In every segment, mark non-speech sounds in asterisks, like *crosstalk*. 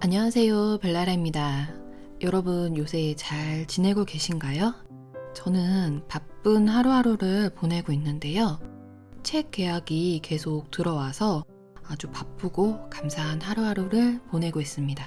안녕하세요. 벨라라입니다. 여러분 요새 잘 지내고 계신가요? 저는 바쁜 하루하루를 보내고 있는데요. 책 계약이 계속 들어와서 아주 바쁘고 감사한 하루하루를 보내고 있습니다.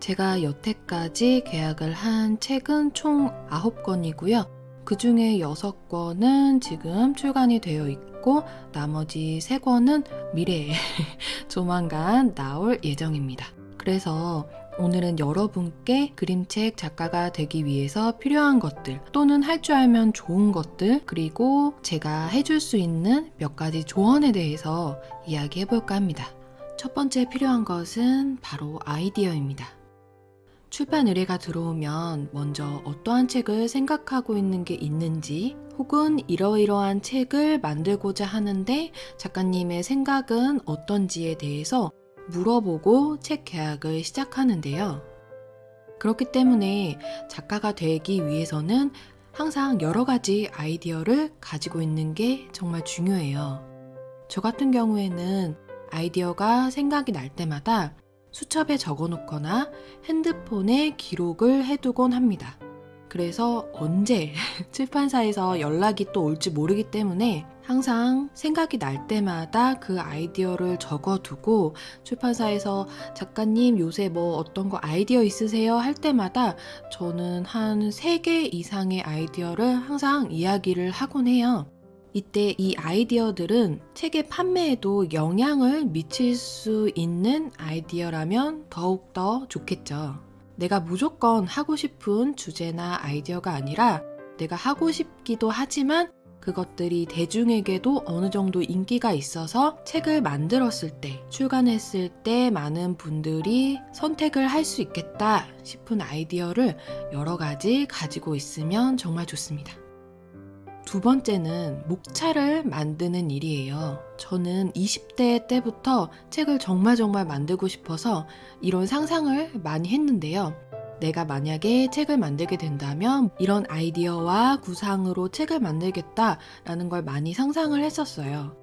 제가 여태까지 계약을 한 책은 총 9권이고요. 그 중에 6권은 지금 출간이 되어 있고 나머지 3권은 미래에 *laughs* 조만간 나올 예정입니다. 그래서 오늘은 여러분께 그림책 작가가 되기 위해서 필요한 것들 또는 할 줄 알면 좋은 것들 그리고 제가 해줄 수 있는 몇 가지 조언에 대해서 이야기해 볼까 합니다. 첫 번째 필요한 것은 바로 아이디어입니다. 출판 의뢰가 들어오면 먼저 어떠한 책을 생각하고 있는 게 있는지 혹은 이러이러한 책을 만들고자 하는데 작가님의 생각은 어떤지에 대해서 물어보고 책 계약을 시작하는데요. 그렇기 때문에 작가가 되기 위해서는 항상 여러 가지 아이디어를 가지고 있는 게 정말 중요해요. 저 같은 경우에는 아이디어가 생각이 날 때마다 수첩에 적어 놓거나 핸드폰에 기록을 해두곤 합니다. 그래서 언제 *laughs* 출판사에서 연락이 또 올지 모르기 때문에 항상 생각이 날 때마다 그 아이디어를 적어두고 출판사에서 작가님 요새 뭐 어떤 거 아이디어 있으세요? 할 때마다 저는 한 3개 이상의 아이디어를 항상 이야기를 하곤 해요. 이때 이 아이디어들은 책의 판매에도 영향을 미칠 수 있는 아이디어라면 더욱더 좋겠죠. 내가 무조건 하고 싶은 주제나 아이디어가 아니라 내가 하고 싶기도 하지만 그것들이 대중에게도 어느 정도 인기가 있어서 책을 만들었을 때, 출간했을 때 많은 분들이 선택을 할 수 있겠다 싶은 아이디어를 여러 가지 가지고 있으면 정말 좋습니다. 두 번째는 목차를 만드는 일이에요. 저는 20대 때부터 책을 정말 정말 만들고 싶어서 이런 상상을 많이 했는데요. 내가 만약에 책을 만들게 된다면 이런 아이디어와 구상으로 책을 만들겠다라는 걸 많이 상상을 했었어요.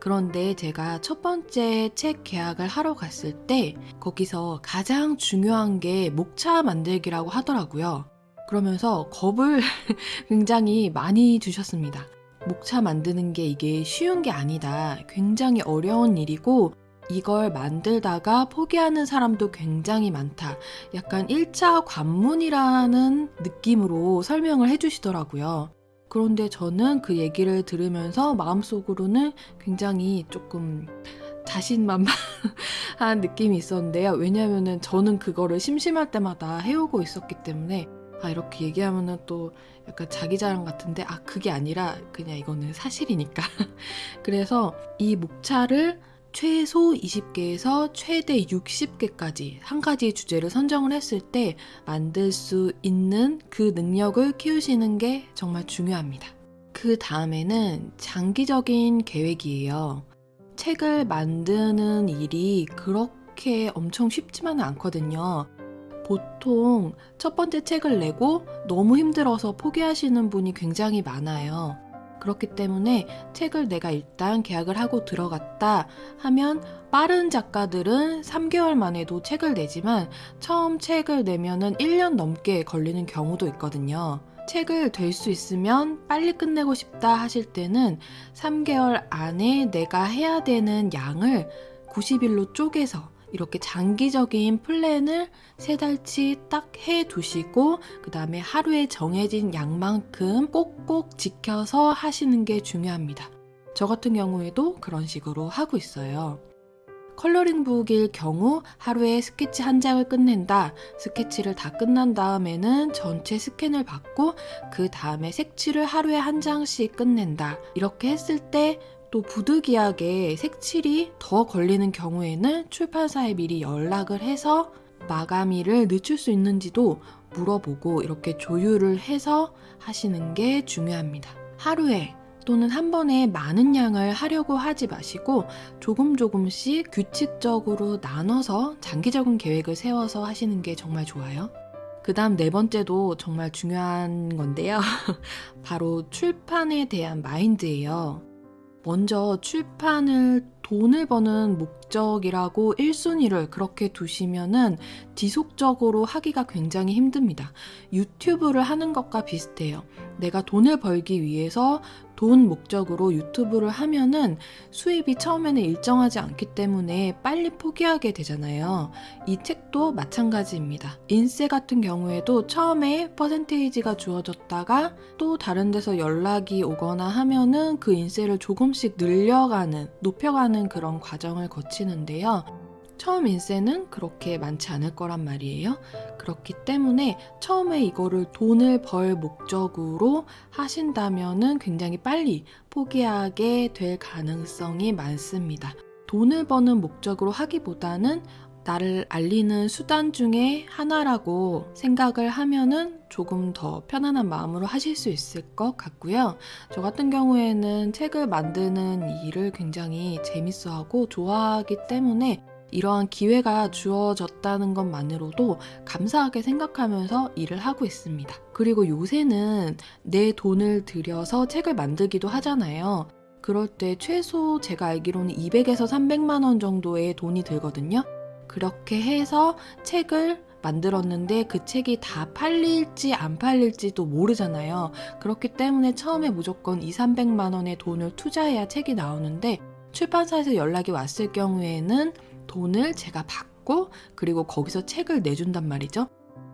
그런데 제가 첫 번째 책 계약을 하러 갔을 때 거기서 가장 중요한 게 목차 만들기라고 하더라고요. 그러면서 겁을 *laughs* 굉장히 많이 주셨습니다. 목차 만드는 게 이게 쉬운 게 아니다. 굉장히 어려운 일이고 이걸 만들다가 포기하는 사람도 굉장히 많다. 약간 1차 관문이라는 느낌으로 설명을 해주시더라고요. 그런데 저는 그 얘기를 들으면서 마음속으로는 굉장히 조금 자신만만한 *laughs* 느낌이 있었는데요. 왜냐하면 저는 그거를 심심할 때마다 해오고 있었기 때문에 아, 이렇게 얘기하면은 또 약간 자기 자랑 같은데, 아, 그게 아니라 그냥 이거는 사실이니까. *laughs* 그래서 이 목차를 최소 20개에서 최대 60개까지 한 가지 주제를 선정을 했을 때 만들 수 있는 그 능력을 키우시는 게 정말 중요합니다. 그 다음에는 장기적인 계획이에요. 책을 만드는 일이 그렇게 엄청 쉽지만은 않거든요. 보통 첫 번째 책을 내고 너무 힘들어서 포기하시는 분이 굉장히 많아요. 그렇기 때문에 책을 내가 일단 계약을 하고 들어갔다 하면 빠른 작가들은 3개월 만에도 책을 내지만 처음 책을 내면은 1년 넘게 걸리는 경우도 있거든요. 책을 될 수 있으면 빨리 끝내고 싶다 하실 때는 3개월 안에 내가 해야 되는 양을 90일로 쪼개서 이렇게 장기적인 플랜을 세 달치 딱 해 두시고 그 다음에 하루에 정해진 양만큼 꼭꼭 지켜서 하시는 게 중요합니다. 저 같은 경우에도 그런 식으로 하고 있어요. coloring book일 경우 하루에 스케치 한 장을 끝낸다. 스케치를 다 끝난 다음에는 전체 스캔을 받고 그 다음에 색칠을 하루에 한 장씩 끝낸다. 이렇게 했을 때 또 부득이하게 색칠이 더 걸리는 경우에는 출판사에 미리 연락을 해서 마감일을 늦출 수 있는지도 물어보고 이렇게 조율을 해서 하시는 게 중요합니다. 하루에 또는 한 번에 많은 양을 하려고 하지 마시고 조금 조금씩 규칙적으로 나눠서 장기적인 계획을 세워서 하시는 게 정말 좋아요. 그 다음 네 번째도 정말 중요한 건데요. *laughs* 바로 출판에 대한 마인드예요. 먼저 출판을 돈을 버는 목적이라고 1순위를 그렇게 두시면은 지속적으로 하기가 굉장히 힘듭니다. 유튜브를 하는 것과 비슷해요. 내가 돈을 벌기 위해서 돈 목적으로 유튜브를 하면은 수입이 처음에는 일정하지 않기 때문에 빨리 포기하게 되잖아요. 이 책도 마찬가지입니다. 인세 같은 경우에도 처음에 퍼센테이지가 주어졌다가 또 다른 데서 연락이 오거나 하면은 그 인세를 조금씩 늘려가는, 높여가 는 그런 과정을 거치는데요. 처음 인세는 그렇게 많지 않을 거란 말이에요. 그렇기 때문에 처음에 이거를 돈을 벌 목적으로 하신다면은 굉장히 빨리 포기하게 될 가능성이 많습니다. 돈을 버는 목적으로 하기보다는 나를 알리는 수단 중에 하나라고 생각을 하면은 조금 더 편안한 마음으로 하실 수 있을 것 같고요. 저 같은 경우에는 책을 만드는 일을 굉장히 재밌어 하고 좋아하기 때문에 이러한 기회가 주어졌다는 것만으로도 감사하게 생각하면서 일을 하고 있습니다. 그리고 요새는 내 돈을 들여서 책을 만들기도 하잖아요. 그럴 때 최소 제가 알기로는 200에서 300만 원 정도의 돈이 들거든요. 그렇게 해서 책을 만들었는데 그 책이 다 팔릴지 안 팔릴지도 모르잖아요. 그렇기 때문에 처음에 무조건 2, 300만 원의 돈을 투자해야 책이 나오는데 출판사에서 연락이 왔을 경우에는 돈을 제가 받고 그리고 거기서 책을 내준단 말이죠.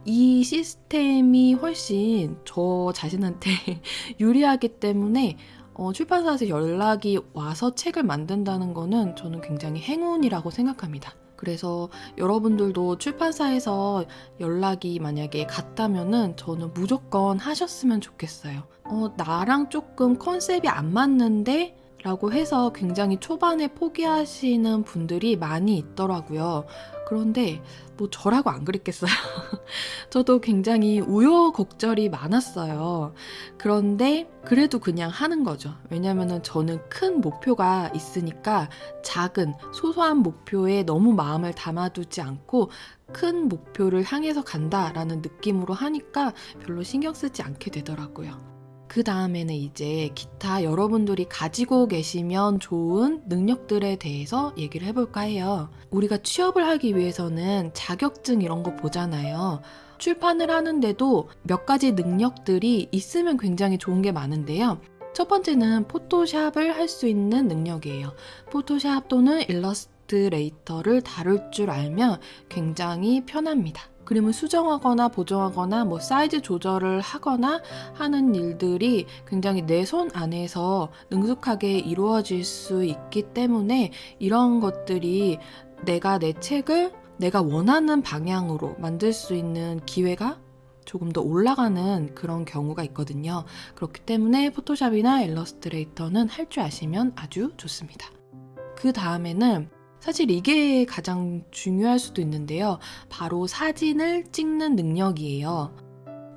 이 시스템이 훨씬 저 자신한테 *laughs* 유리하기 때문에 어, 출판사에서 연락이 와서 책을 만든다는 거는 저는 굉장히 행운이라고 생각합니다. 그래서 여러분들도 출판사에서 연락이 만약에 갔다면은 저는 무조건 하셨으면 좋겠어요. 어, 나랑 조금 컨셉이 안 맞는데 라고 해서 굉장히 초반에 포기하시는 분들이 많이 있더라고요. 그런데 뭐 저라고 안 그랬겠어요. *laughs* 저도 굉장히 우여곡절이 많았어요. 그런데 그래도 그냥 하는 거죠. 왜냐면은 저는 큰 목표가 있으니까 작은 소소한 목표에 너무 마음을 담아두지 않고 큰 목표를 향해서 간다라는 느낌으로 하니까 별로 신경 쓰지 않게 되더라고요. 그 다음에는 이제 기타 여러분들이 가지고 계시면 좋은 능력들에 대해서 얘기를 해볼까 해요. 우리가 취업을 하기 위해서는 자격증 이런 거 보잖아요. 출판을 하는데도 몇 가지 능력들이 있으면 굉장히 좋은 게 많은데요. 첫 번째는 포토샵을 할 수 있는 능력이에요. 포토샵 또는 일러스트레이터를 다룰 줄 알면 굉장히 편합니다. 그림을 수정하거나 보정하거나 뭐 사이즈 조절을 하거나 하는 일들이 굉장히 내 손 안에서 능숙하게 이루어질 수 있기 때문에 이런 것들이 내가 내 책을 내가 원하는 방향으로 만들 수 있는 기회가 조금 더 올라가는 그런 경우가 있거든요. 그렇기 때문에 포토샵이나 일러스트레이터는 할 줄 아시면 아주 좋습니다. 그 다음에는 사실 이게 가장 중요할 수도 있는데요. 바로 사진을 찍는 능력이에요.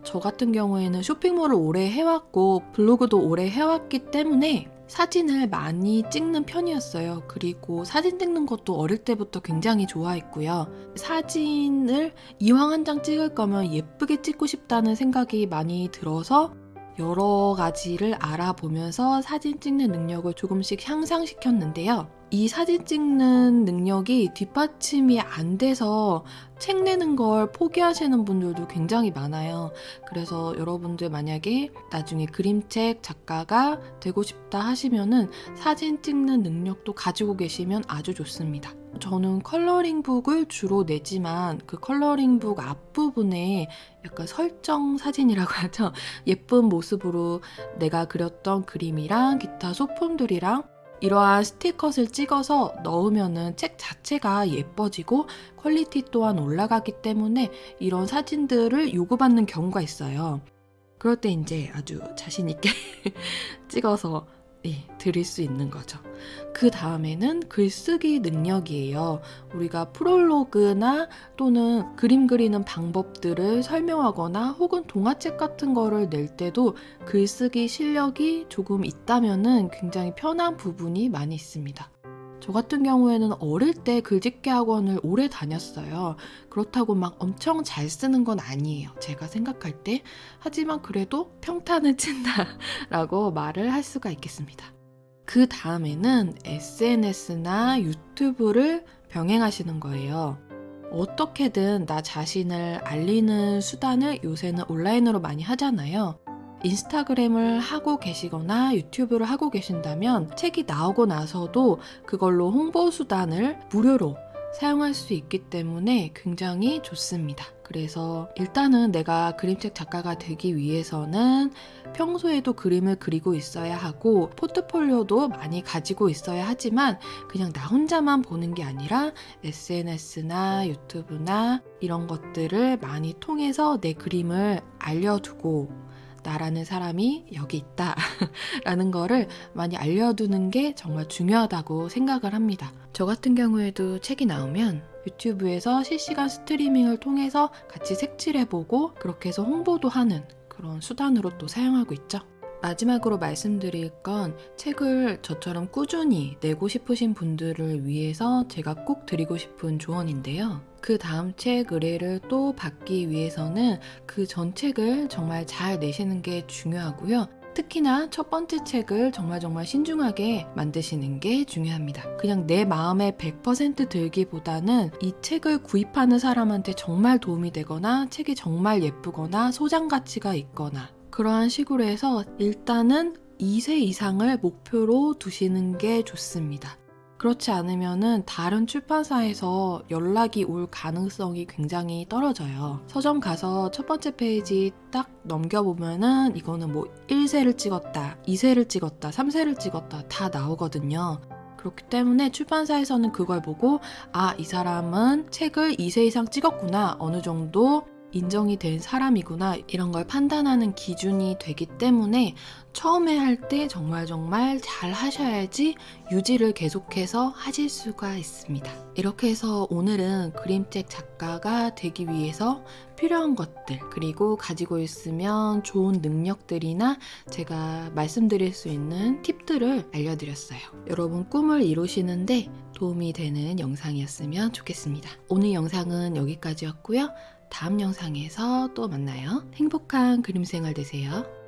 저 같은 경우에는 쇼핑몰을 오래 해왔고 블로그도 오래 해왔기 때문에 사진을 많이 찍는 편이었어요. 그리고 사진 찍는 것도 어릴 때부터 굉장히 좋아했고요. 사진을 이왕 한 장 찍을 거면 예쁘게 찍고 싶다는 생각이 많이 들어서 여러 가지를 알아보면서 사진 찍는 능력을 조금씩 향상시켰는데요. 이 사진 찍는 능력이 뒷받침이 안 돼서 책 내는 걸 포기하시는 분들도 굉장히 많아요. 그래서 여러분들 만약에 나중에 그림책 작가가 되고 싶다 하시면은 사진 찍는 능력도 가지고 계시면 아주 좋습니다. 저는 컬러링북을 주로 내지만 그 컬러링북 앞부분에 약간 설정 사진이라고 *laughs* 하죠. 예쁜 모습으로 내가 그렸던 그림이랑 기타 소품들이랑 이러한 스티커를 찍어서 넣으면은 책 자체가 예뻐지고 퀄리티 또한 올라가기 때문에 이런 사진들을 요구받는 경우가 있어요. 그럴 때 이제 아주 자신있게 *laughs* 찍어서 예, 드릴 수 있는 거죠. 그 다음에는 글쓰기 능력이에요. 우리가 프롤로그나 또는 그림 그리는 방법들을 설명하거나 혹은 동화책 같은 거를 낼 때도 글쓰기 실력이 조금 있다면은 굉장히 편한 부분이 많이 있습니다. 저 같은 경우에는 어릴 때 글짓기 학원을 오래 다녔어요. 그렇다고 막 엄청 잘 쓰는 건 아니에요. 제가 생각할 때. 하지만 그래도 평탄을 친다 라고 말을 할 수가 있겠습니다. 그 다음에는 SNS나 유튜브를 병행하시는 거예요. 어떻게든 나 자신을 알리는 수단을 요새는 온라인으로 많이 하잖아요. 인스타그램을 하고 계시거나 유튜브를 하고 계신다면 책이 나오고 나서도 그걸로 홍보 수단을 무료로 사용할 수 있기 때문에 굉장히 좋습니다. 그래서 일단은 내가 그림책 작가가 되기 위해서는 평소에도 그림을 그리고 있어야 하고 포트폴리오도 많이 가지고 있어야 하지만 그냥 나 혼자만 보는 게 아니라 SNS나 유튜브나 이런 것들을 많이 통해서 내 그림을 알려두고 나라는 사람이 여기 있다 *laughs* 라는 거를 많이 알려두는 게 정말 중요하다고 생각을 합니다. 저 같은 경우에도 책이 나오면 유튜브에서 실시간 스트리밍을 통해서 같이 색칠해보고 그렇게 해서 홍보도 하는 그런 수단으로 또 사용하고 있죠. 마지막으로 말씀드릴 건 책을 저처럼 꾸준히 내고 싶으신 분들을 위해서 제가 꼭 드리고 싶은 조언인데요. 그 다음 책 의뢰를 또 받기 위해서는 그 전 책을 정말 잘 내시는 게 중요하고요. 특히나 첫 번째 책을 정말 정말 신중하게 만드시는 게 중요합니다. 그냥 내 마음에 100% 들기보다는 이 책을 구입하는 사람한테 정말 도움이 되거나 책이 정말 예쁘거나 소장 가치가 있거나 그러한 식으로 해서 일단은 2세 이상을 목표로 두시는 게 좋습니다. 그렇지 않으면은 다른 출판사에서 연락이 올 가능성이 굉장히 떨어져요. 서점 가서 첫 번째 페이지 딱 넘겨보면은 이거는 뭐 1세를 찍었다, 2세를 찍었다, 3세를 찍었다 다 나오거든요. 그렇기 때문에 출판사에서는 그걸 보고 아, 이 사람은 책을 2세 이상 찍었구나. 어느 정도 인정이 된 사람이구나 이런 걸 판단하는 기준이 되기 때문에 처음에 할 때 정말 정말 잘 하셔야지 유지를 계속해서 하실 수가 있습니다. 이렇게 해서 오늘은 그림책 작가가 되기 위해서 필요한 것들 그리고 가지고 있으면 좋은 능력들이나 제가 말씀드릴 수 있는 팁들을 알려드렸어요. 여러분 꿈을 이루시는데 도움이 되는 영상이었으면 좋겠습니다. 오늘 영상은 여기까지였고요. 다음 영상에서 또 만나요. 행복한 그림 생활 되세요.